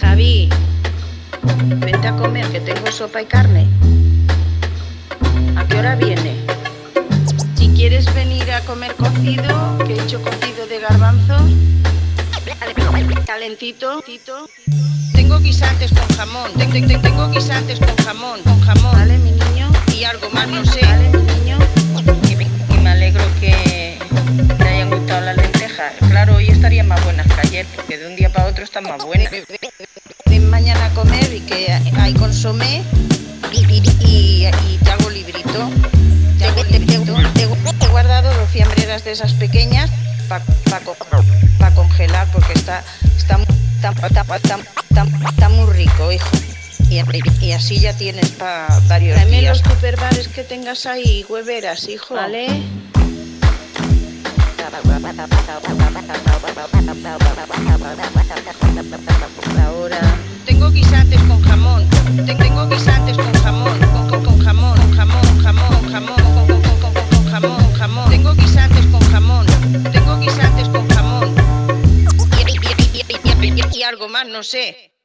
Javi, vente a comer que tengo sopa y carne. ¿A qué hora viene? Si quieres venir a comer cocido, que he hecho cocido de garbanzos, calentito, tengo guisantes con jamón, tengo guisantes con jamón, con jamón, ¿vale, mi niño? Y algo más, no sé, ¿vale, mi niño? Más buenas que ayer, porque de un día para otro están más buenas. Ven mañana a comer y que hay consomé y, y, y te hago librito. Te, hago librito. Te, he guardado dos fiambreras de esas pequeñas para pa, pa congelar porque está, está, está, está, está muy rico, hijo. Y, y, así ya tienes para varios Dame días. los superbares que tengas ahí, hueveras, hijo. ¿Vale? Ahora. Tengo guisantes con jamón. Tengo guisantes con jamón. Con, con, con jamón, con jamón, jamón, jamón, con, con, con, con, jamón, jamón. Tengo guisantes con jamón. Tengo guisantes con jamón. Y algo más, no sé.